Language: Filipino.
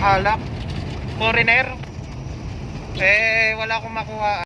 alak. Foreigner. Eh, wala akong makuha.